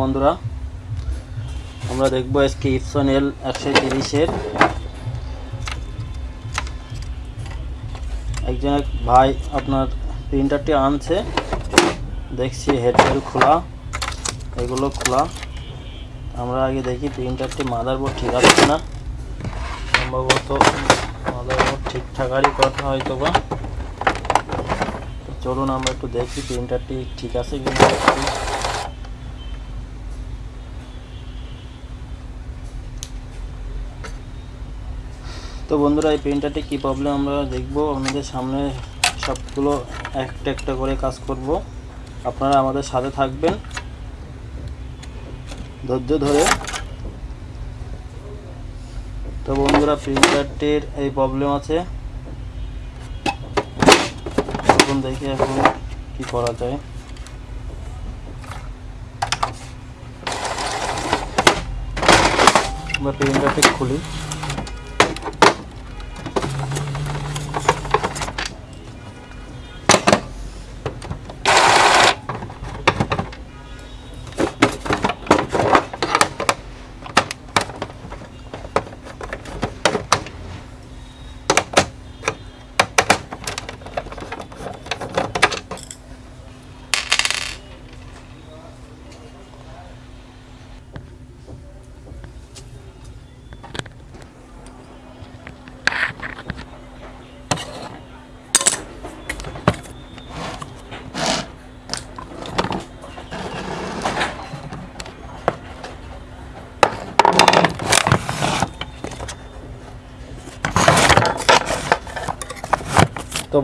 বন্ধুরা, আমরা দেখব আজকে ইপসন এল একশো তিরিশের। একজন এক ভাই আপনার প্রিন্টারটি আনছে। দেখছি হেডসেল খোলা, এগুলো খোলা। আমরা আগে দেখি প্রিন্টারটি মাদারবোর্ড ঠিক আছে কিনা। সম্ভবত মাদারবোর্ড ঠিক থাকারই কথা হয়তো বা চলুন আমরা একটু দেখি প্রিন্টারটি ঠিক আছে কিনা। তো বন্ধুরা, এই প্রিন্টারটি কী প্রবলেম আমরা দেখব। আপনাদের সামনে সবগুলো একটা একটা করে কাজ করব। আপনারা আমাদের সাথে থাকবেন। ধৈর্য ধরে। তো বন্ধুরা প্রিন্টারটির এই প্রবলেম আছে। এখন দেখি এখন কি করা যায়। আমরা প্রিন্টারটি খুলি।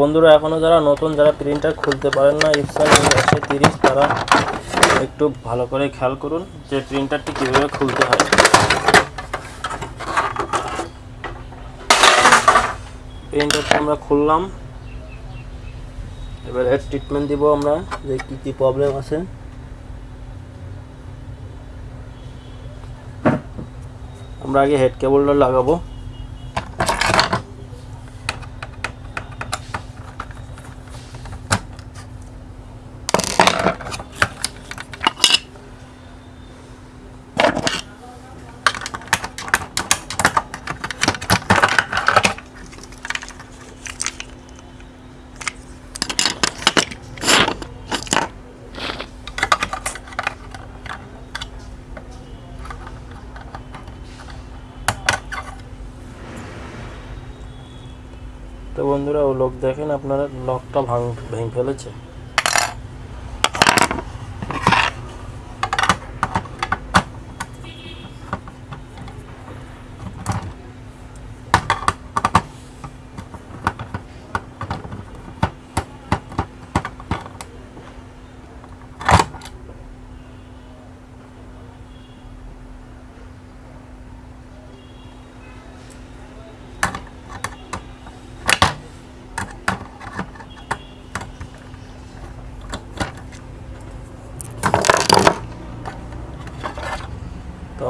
বন্ধুরা এখনও যারা নতুন, যারা প্রিন্টার খুলতে পারেন না ইপসন একশো তিরিশ, তারা একটু ভালো করে খেয়াল করুন যে প্রিন্টারটি কীভাবে খুলতে হয়। প্রিন্টারটি আমরা খুললাম। এবার এর ট্রিটমেন্ট দিব আমরা, যে কী কী প্রবলেম আছে। আমরা আগে হেড কেবলটা লাগাবো তো বন্ধুরা ও লোক দেখেন আপনারা লকটা ভাঙ ভেঙে ফেলেছে।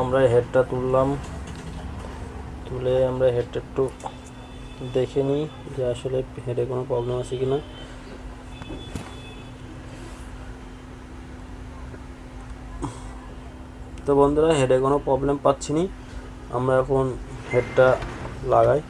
আমরা হেডটা তুললাম। তুলে আমরা হেডটা একটু দেখে নিই যে আসলে হেডে কোনো প্রবলেম আছে কি না তো বন্ধুরা হেডে কোনো প্রবলেম পাচ্ছি না। আমরা এখন হেডটা লাগাই।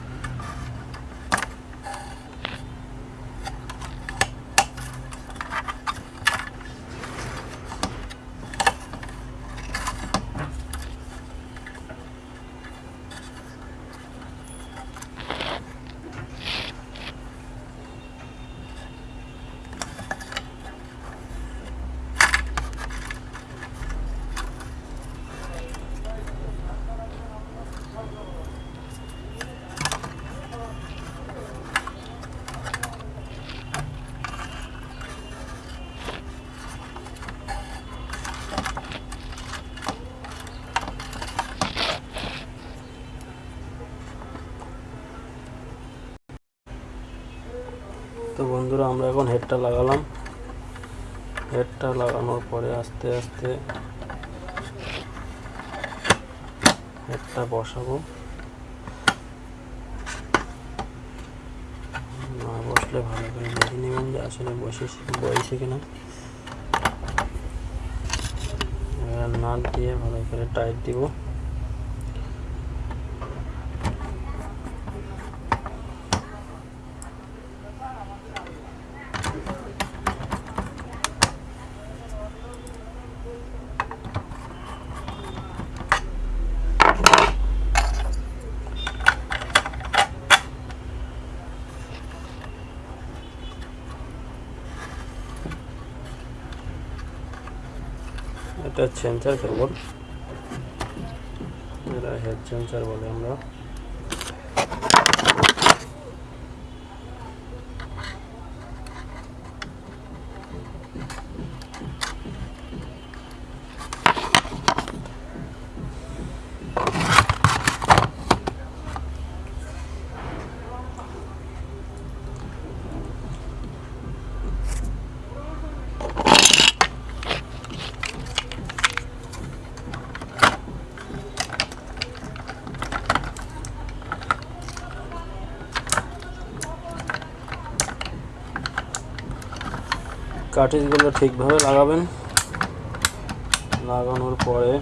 তো বন্ধুরা, আমরা এখন হেডটা লাগালাম। হেডটা লাগানোর পরে আস্তে আস্তে হেডটা বসাবো। না বসলে ভালো করে দেখে নেবেন যে আসলে বসে বসে কিনা। নাট দিয়ে ভালো করে টাইট দিব। এটা সেন্সার কেবল এটা হেড সেন্সার বলে আমরা কাঠিজগুলো ঠিকভাবে লাগাবেন। লাগানোর পরে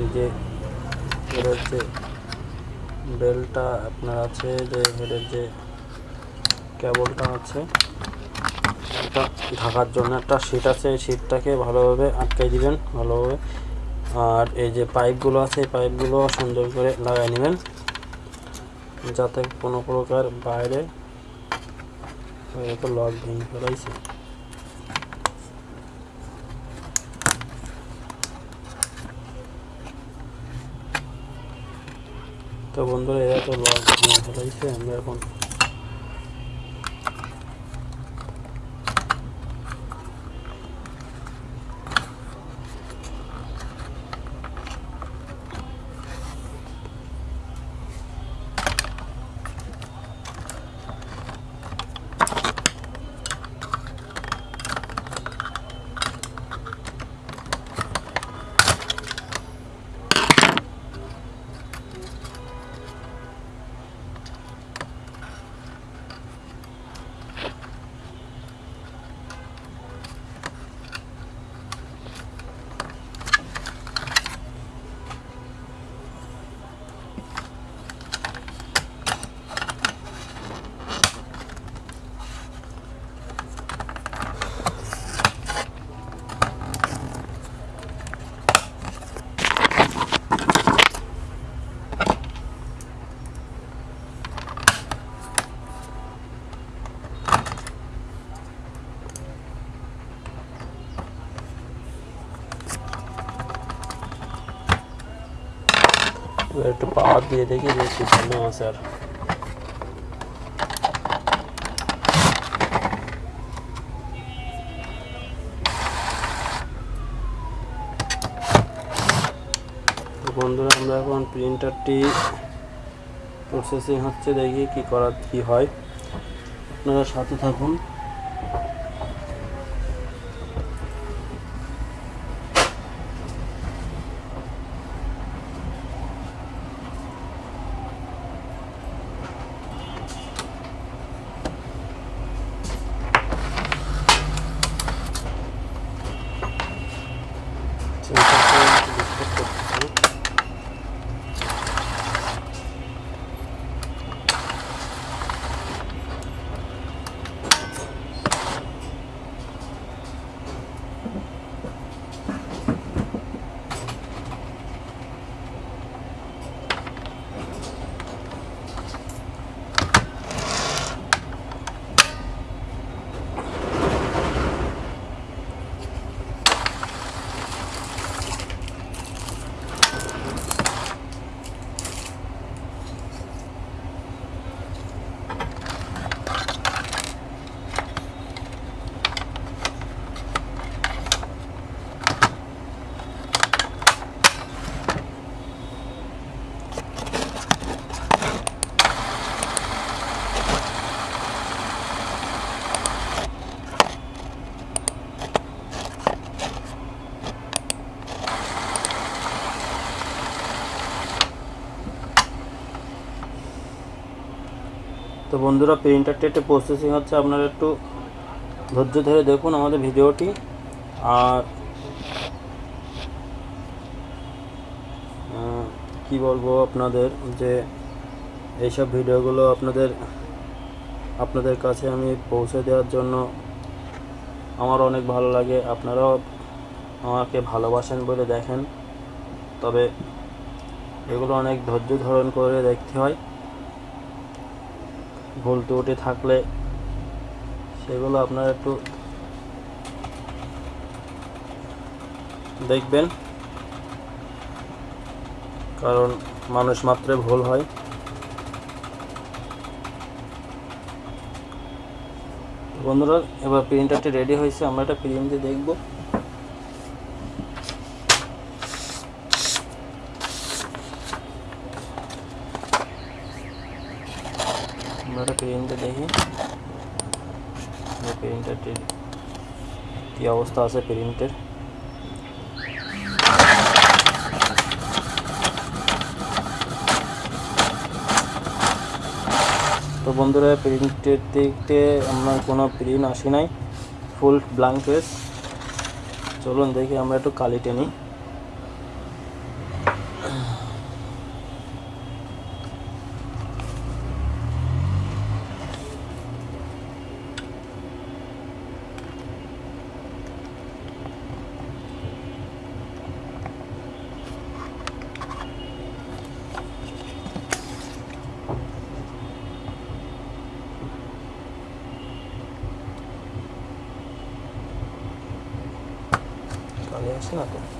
এই যে এর যে বেলটা আপনার আছে, যে হেডের যে কেবলটা আছে, এটা ঢাকার জন্য একটা শীট আছে, এই শীটটাকে ভালোভাবে আটকাই দিবেন, ভালোভাবে। আর এই যে পাইপগুলো আছে, এই পাইপগুলো সুন্দর করে লাগাই নেবেন, যাতে কোনো প্রকার বাইরে তো লক ভেঙে ফেলাইছে তো বন্ধুরা এরা তো লক ভেঙে ফেলাইছে আমরা এখন এবার একটু পাওয়ার দিয়ে দেখি যে ভালো আছে আর বন্ধুরা, আমরা এখন প্রিন্টারটি প্রসেসিং হচ্ছে, দেখি কি করার কি হয়। আপনারা সাথে থাকুন। বন্ধুরা প্রিন্টার টেটে প্রসেসিং হচ্ছে। আপনারা একটু ধৈর্য ধরে দেখুন আমাদের ভিডিওটি। আর কি বলব আপনাদের যে এইসব ভিডিওগুলো আপনাদের আপনাদের কাছে আমি পৌঁছে দেওয়ার জন্য আমার অনেক ভালো লাগে। আপনারাও আমাকে ভালোবাসেন বলে দেখেন। তবে এগুলো অনেক ধৈর্য ধারণ করে দেখতে হয়। ভুল ত্রুটি থাকলে সেগুলো আপনারা একটু দেখবেন। কারণ মানুষ মাত্রে ভুল হয়। বন্ধুরা, এবার প্রিন্টারটি রেডি হয়েছে, আমরা এটা প্রিন্ট দিয়ে দেখব। আমরা এটা দেখি। প্রিন্টারটির কী অবস্থা আছে প্রিন্টের তো বন্ধুরা প্রিন্টের দিকতে আমার কোনো প্রিন্ট আসি নাই। ফুল ব্ল্যাঙ্ক পেজ চলুন দেখি, আমরা একটু কালি টেনি। কালি আসে না তো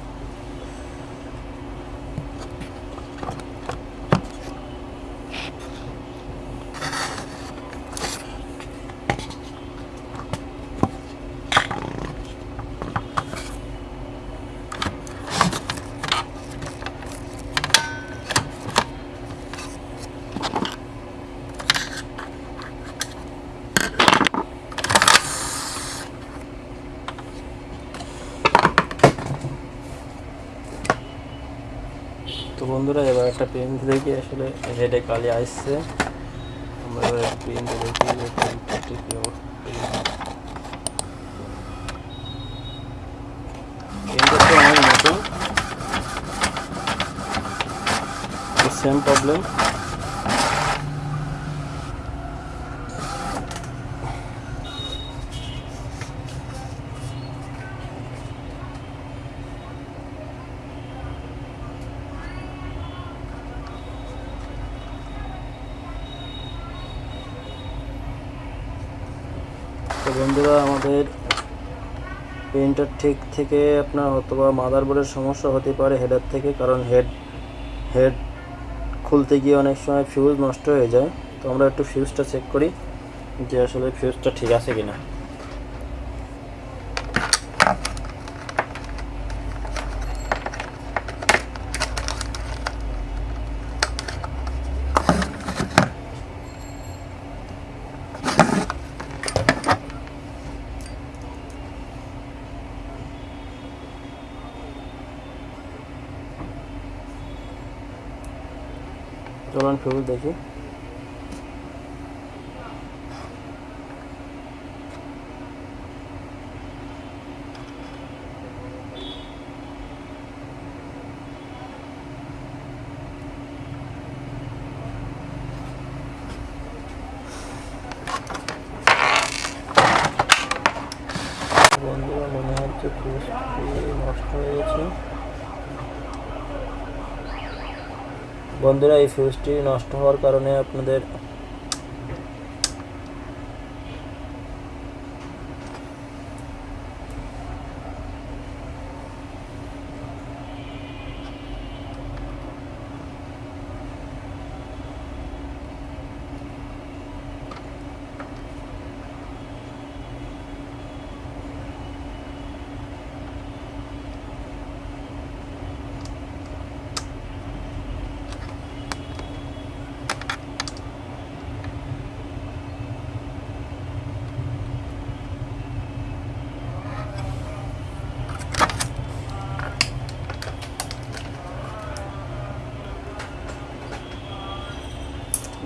তো বন্ধুরা, এবার একটা পেন দেখি, আসলে হেডে কালি আসছে। আমরা পেন দেখি যে পেনটা তো আমার নতুন। সেম প্রবলেম বন্ধুরা, আমাদের প্রিন্টার ঠিক থেকে আপনার হয়তো অথবা মাদারবোর্ডের সমস্যা হতে পারে হেডার থেকে, কারণ হেড হেড খুলতে গিয়ে অনেক সময় ফিউজ নষ্ট হয়ে যায়। তো আমরা একটু ফিউজটা চেক করি যে আসলে ফিউজটা ঠিক আছে কিনা। চলুন ফিউজ দেখি বন্ধুরা মনে হচ্ছে ফিউজটি নষ্ট হয়ে গেছে বন্ধুরা এই ফিউজটি নষ্ট হওয়ার কারণে আপনাদের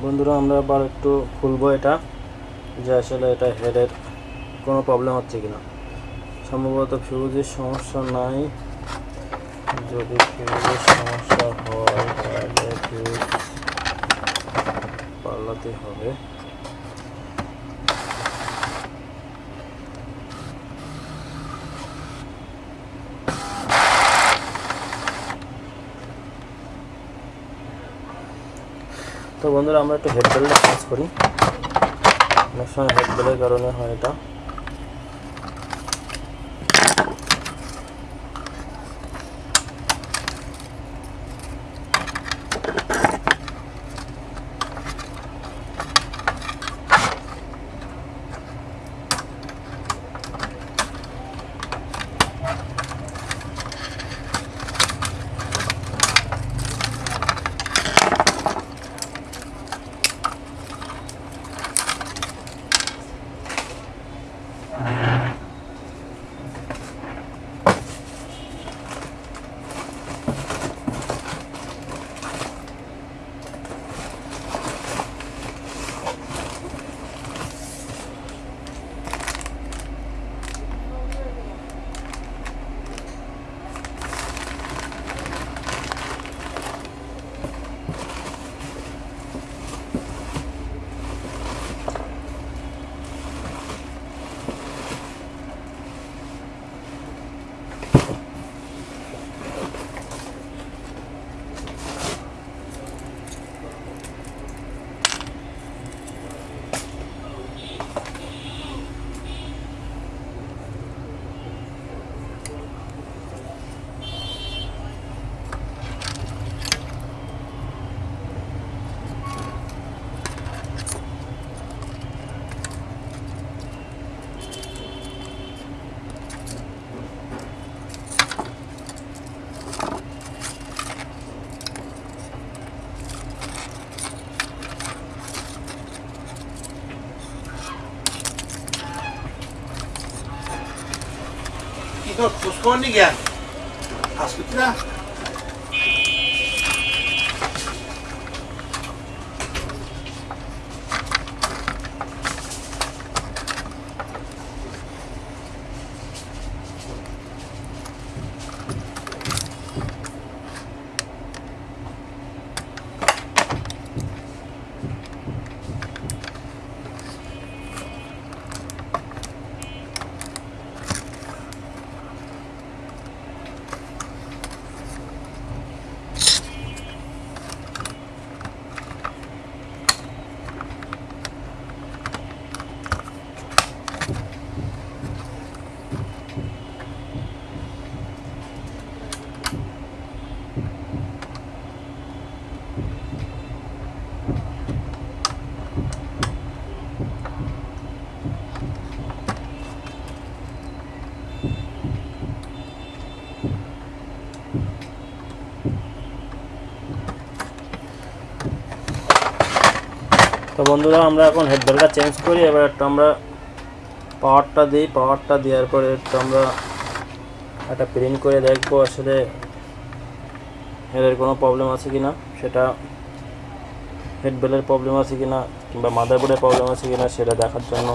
বন্ধুরা, আমরা আবার একটু খুলবো এটা, যে আসলে এটা হেডের কোনো প্রবলেম হচ্ছে কিনা। সম্ভবত ফিউজের সমস্যা নাই। যদি ফিউজের সমস্যা হয়, তাহলে ফিউজ পাল্লাতে হবে। তো বন্ধুরা, আমরা একটু হেড বেল্টটা কাজ করি। অনেক সময় হেড বেলের কারণে হয় এটা। Konigen. Hast du gedacht? তো বন্ধুরা, আমরা এখন হেডবেলটা চেঞ্জ করি। এবার একটা আমরা পাওয়ারটা দিই। পাওয়ারটা দেওয়ার পরে একটু আমরা একটা প্রিন্ট করে দেখব আসলে হেডের কোনো প্রবলেম আছে কি না সেটা হেডবেলের প্রবলেম আছে কি না কিংবা মাদারবোর্ডের প্রবলেম আছে কি না সেটা দেখার জন্য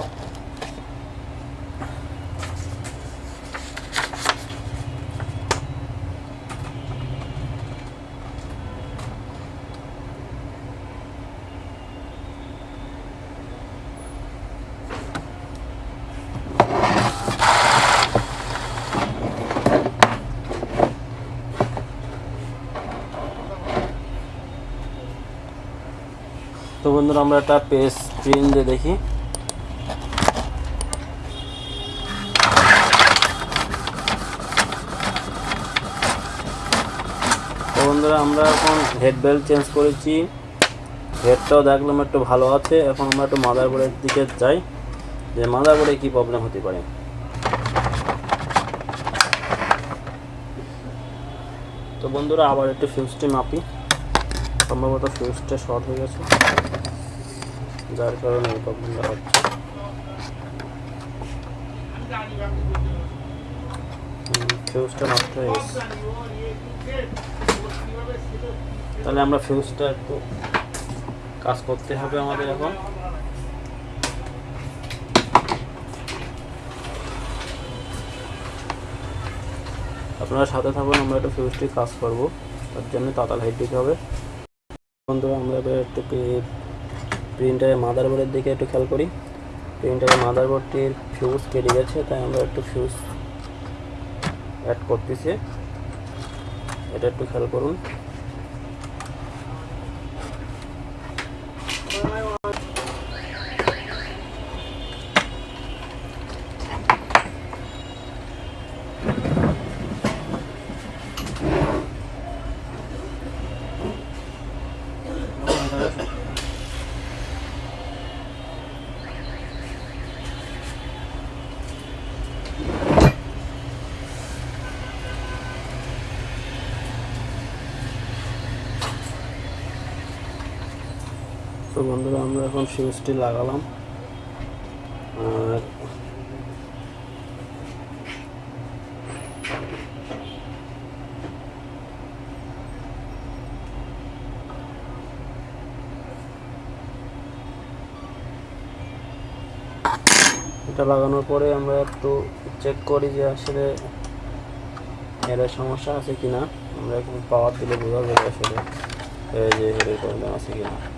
বন্ধুরা আমরা একটা পেজ প্রিন্ট দিয়ে দেখি। বন্ধুরা, আমরা এখন হেড বেল্ট চেঞ্জ করেছি। হেডটাও দেখলাম একটু ভালো আছে। এখন আমরা একটু মাদারবোর্ডের দিকে যাই। যে মাদারবোর্ডে কী প্রবলেম হতে পারে? তো বন্ধুরা, আবার একটু ফিউজটি মাপি। সম্ভবত ফিউজটা শর্ট হয়ে গেছে। যার কারণে এই প্রবলেমটা হচ্ছে। ফিউজটা তাহলে আমরা ফিউজটা একটু কাজ করতে হবে আমাদের এখন। আপনারা সাথে থাকুন, আমরা একটু ফিউজটি কাজ করব। তার জন্য তাতাল হাইট দিতে হবে। বন্ধুরা আমরা এবার একটু প্রিন্টারের মাদারবোর্ডের দিকে একটু খেয়াল করি। প্রিন্টারের মাদারবোর্ডটির ফিউজ কেটে গেছে, তাই আমরা একটু ফিউজ অ্যাড করতেছি। এটা একটু খেয়াল করুন। তো বন্ধুরা, আমরা এখন ফিউজটি লাগালাম। আর এটা লাগানোর পরে আমরা একটু চেক করি যে আসলে এর সমস্যা আছে কিনা। আমরা এখন পাওয়ার দিলে বোঝা যাবে আসলে যে হেডের প্রবলেম আছে কিনা।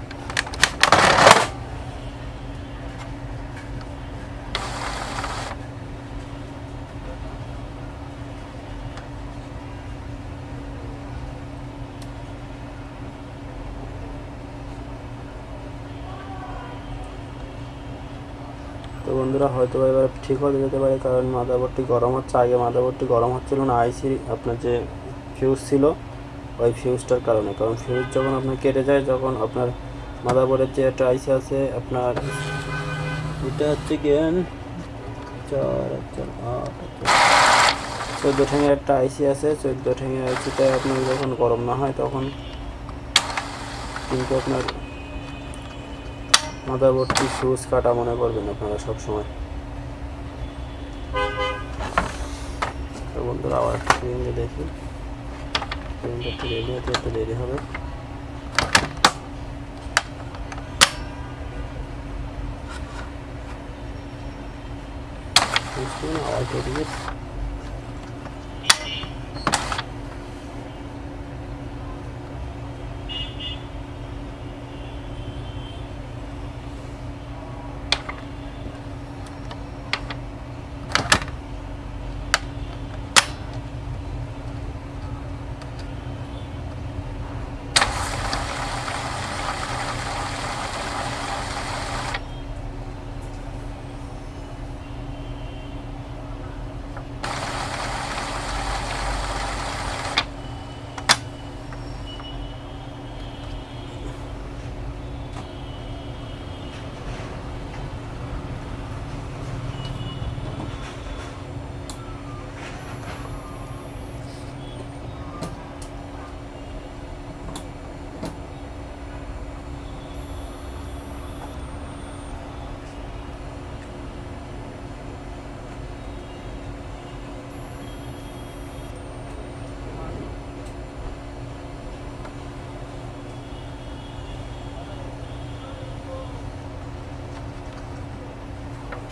বন্ধুরা, হয়তো এবার ঠিক হয়ে যেতে পারে, কারণ মাদারবোর্ডটি গরম হচ্ছে। আগে মাদারবোর্ডটি গরম হচ্ছিল না, আইসি আপনার যে ফিউজ ছিল, ওই ফিউজটার কারণে। কারণ ফিউজ যখন আপনার কেটে যায়, যখন আপনার মাদারবোর্ডের যে একটা আইসি আছে, আপনার এটা হচ্ছে গিয়েন চার চার, আট চোদ্দ ঠেঙের একটা আইসি আছে, চোদ্দ ঠেঙের আইসিটা আপনার যখন গরম না হয়, তখন কিন্তু আপনার মাদারবোর্ডটি ফিউজ কাটা মনে করবেন আপনারা সব সময়। তো বন্ধুরা, আবার স্ক্রিনে দেখি। স্ক্রিনটা একটু রেডি হতে একটু দেরি হবে। আওয়াজ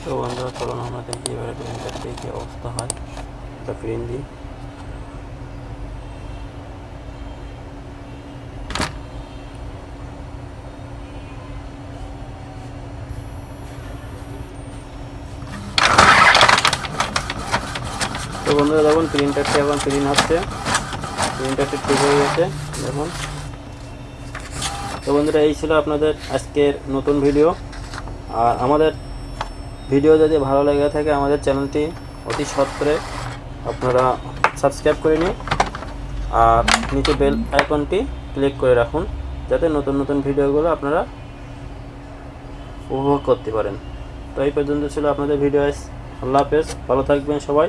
তো বন্ধুরা, চলুন আমরা দেখি এবারে প্রিন্টারটি কী অবস্থা হয়। একটা প্রিন্ট দিই। তো বন্ধুরা, দেখুন প্রিন্টারটি এখন প্রিন্ট হচ্ছে প্রিন্টারটি ঠিক হয়ে গেছে, দেখুন। তো বন্ধুরা, এই ছিল আপনাদের আজকের নতুন ভিডিও। আর আমাদের ভিডিও যদি ভালো লেগে থাকে আমাদের চ্যানেলটি অতি সত্তরে আপনারা সাবস্ক্রাইব করে নিন আর নিচে বেল আইকনটি ক্লিক করে রাখুন যাতে নতুন নতুন ভিডিওগুলো আপনারা উপভোগ করতে পারেন। তো এই পর্যন্ত ছিল আপনাদের ভিডিও আল্লাহ হাফেজ। ভালো থাকবেন সবাই।